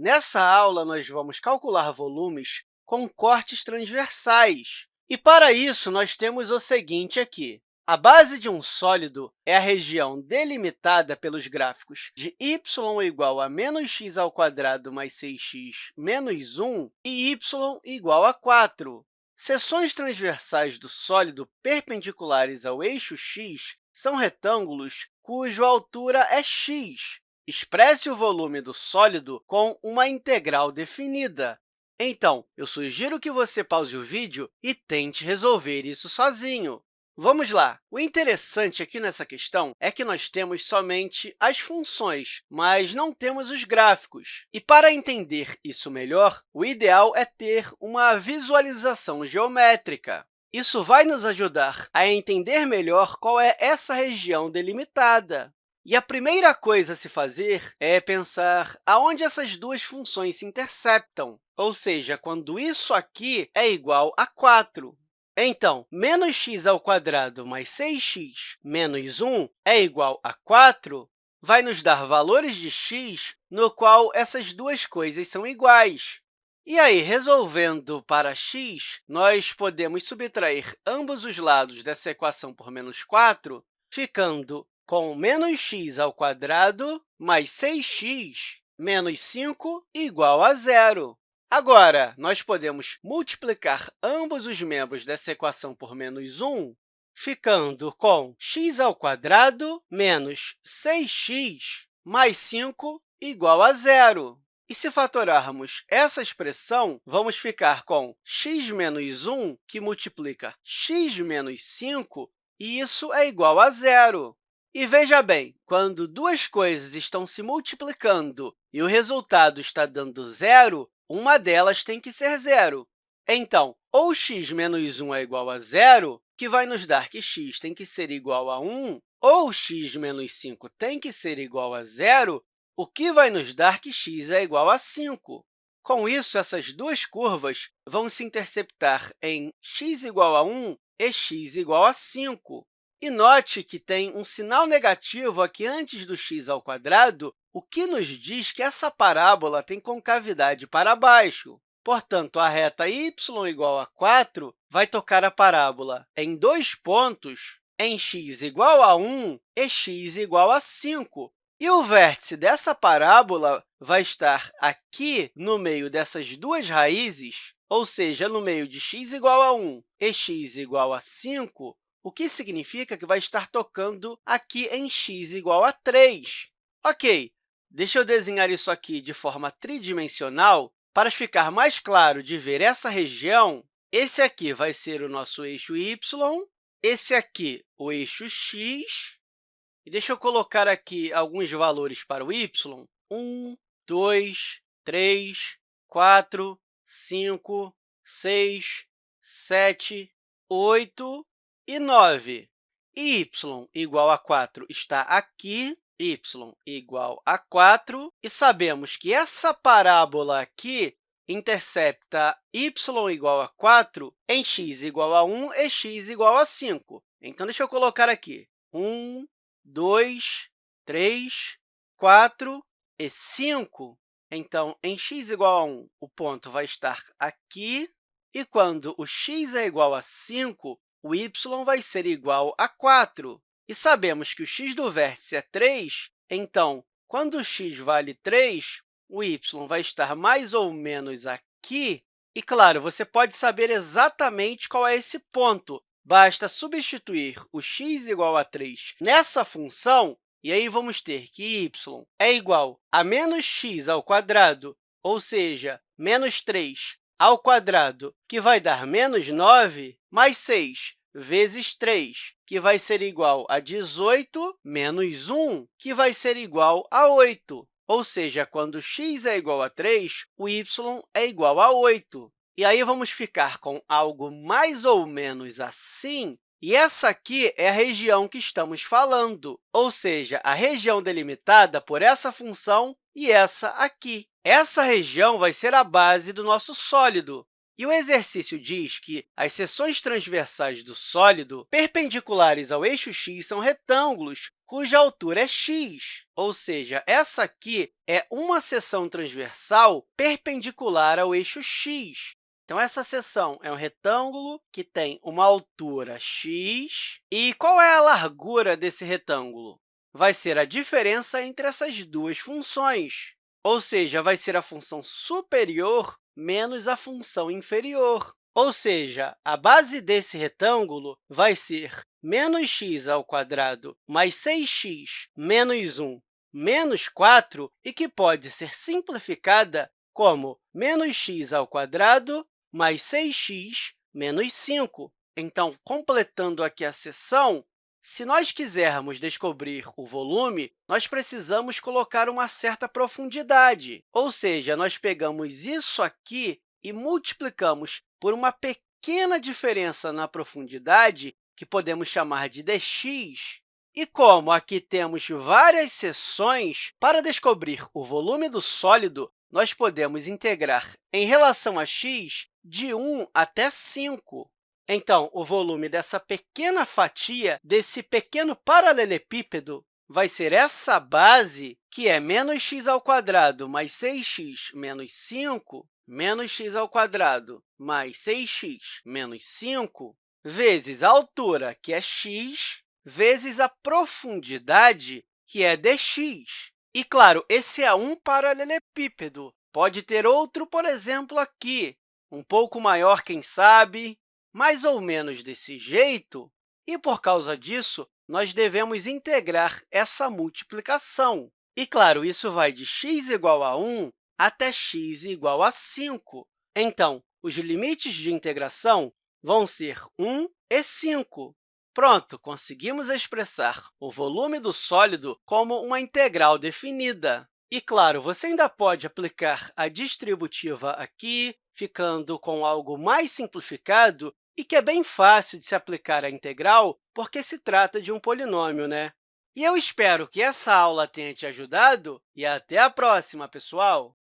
Nessa aula, nós vamos calcular volumes com cortes transversais. E, para isso, nós temos o seguinte aqui. A base de um sólido é a região delimitada pelos gráficos de y igual a menos x ao quadrado mais 6x menos 1 e y igual a 4. Seções transversais do sólido perpendiculares ao eixo x são retângulos cuja altura é x, Expresse o volume do sólido com uma integral definida. Então, eu sugiro que você pause o vídeo e tente resolver isso sozinho. Vamos lá! O interessante aqui nessa questão é que nós temos somente as funções, mas não temos os gráficos. E, para entender isso melhor, o ideal é ter uma visualização geométrica. Isso vai nos ajudar a entender melhor qual é essa região delimitada. E a primeira coisa a se fazer é pensar aonde essas duas funções se interceptam, ou seja, quando isso aqui é igual a 4. Então, menos x ao quadrado mais 6x menos 1 é igual a 4, vai nos dar valores de x no qual essas duas coisas são iguais. E aí, resolvendo para x, nós podemos subtrair ambos os lados dessa equação por menos 4, ficando com menos x ao quadrado mais 6x menos 5 igual a zero. Agora, nós podemos multiplicar ambos os membros dessa equação por menos 1, ficando com x ao quadrado menos 6x mais 5 igual a zero. E se fatorarmos essa expressão, vamos ficar com x menos 1, que multiplica x menos 5, e isso é igual a zero. E veja bem, quando duas coisas estão se multiplicando e o resultado está dando zero, uma delas tem que ser zero. Então, ou x menos 1 é igual a zero, que vai nos dar que x tem que ser igual a 1, ou x menos 5 tem que ser igual a zero, o que vai nos dar que x é igual a 5. Com isso, essas duas curvas vão se interceptar em x igual a 1 e x igual a 5. E note que tem um sinal negativo aqui antes do x ao quadrado, o que nos diz que essa parábola tem concavidade para baixo. Portanto, a reta y igual a 4 vai tocar a parábola em dois pontos, em x igual a 1 e x igual a 5. E o vértice dessa parábola vai estar aqui no meio dessas duas raízes, ou seja, no meio de x igual a 1 e x igual a 5, o que significa que vai estar tocando aqui em x igual a 3. Ok, deixa eu desenhar isso aqui de forma tridimensional. Para ficar mais claro de ver essa região, esse aqui vai ser o nosso eixo y, esse aqui o eixo x. E deixa eu colocar aqui alguns valores para o y. 1, 2, 3, 4, 5, 6, 7, 8 e 9. y igual a 4 está aqui, y igual a 4, e sabemos que essa parábola aqui intercepta y igual a 4 em x igual a 1 e x igual a 5. Então, deixa eu colocar aqui 1, 2, 3, 4 e 5. Então, em x igual a 1, o ponto vai estar aqui, e quando o x é igual a 5, o y vai ser igual a 4. E sabemos que o x do vértice é 3, então, quando o x vale 3, o y vai estar mais ou menos aqui. E, claro, você pode saber exatamente qual é esse ponto. Basta substituir o x igual a 3 nessa função, e aí vamos ter que y é igual a menos x ao quadrado, ou seja, menos 3 ao quadrado, que vai dar menos 9, mais 6 vezes 3, que vai ser igual a 18, menos 1, que vai ser igual a 8. Ou seja, quando x é igual a 3, o y é igual a 8. E aí, vamos ficar com algo mais ou menos assim, e essa aqui é a região que estamos falando, ou seja, a região delimitada por essa função e essa aqui. Essa região vai ser a base do nosso sólido. E o exercício diz que as seções transversais do sólido perpendiculares ao eixo x são retângulos cuja altura é x, ou seja, essa aqui é uma seção transversal perpendicular ao eixo x. Então, essa seção é um retângulo que tem uma altura x. E qual é a largura desse retângulo? Vai ser a diferença entre essas duas funções, ou seja, vai ser a função superior menos a função inferior. Ou seja, a base desse retângulo vai ser menos x ao quadrado mais 6x menos 1 menos 4, e que pode ser simplificada como menos x ao quadrado mais 6x menos 5. Então, completando aqui a seção, se nós quisermos descobrir o volume, nós precisamos colocar uma certa profundidade, ou seja, nós pegamos isso aqui e multiplicamos por uma pequena diferença na profundidade, que podemos chamar de dx. E como aqui temos várias seções, para descobrir o volume do sólido, nós podemos integrar em relação a x de 1 até 5. Então, o volume dessa pequena fatia, desse pequeno paralelepípedo, vai ser essa base, que é menos x ao quadrado mais 6x menos 5, menos x ao quadrado mais 6x menos 5, vezes a altura, que é x, vezes a profundidade, que é dx. E, claro, esse é um paralelepípedo. Pode ter outro, por exemplo, aqui, um pouco maior, quem sabe, mais ou menos desse jeito. E, por causa disso, nós devemos integrar essa multiplicação. E, claro, isso vai de x igual a 1 até x igual a 5. Então, os limites de integração vão ser 1 e 5. Pronto, conseguimos expressar o volume do sólido como uma integral definida. E, claro, você ainda pode aplicar a distributiva aqui, ficando com algo mais simplificado e que é bem fácil de se aplicar à integral, porque se trata de um polinômio, né? E eu espero que essa aula tenha te ajudado e até a próxima, pessoal!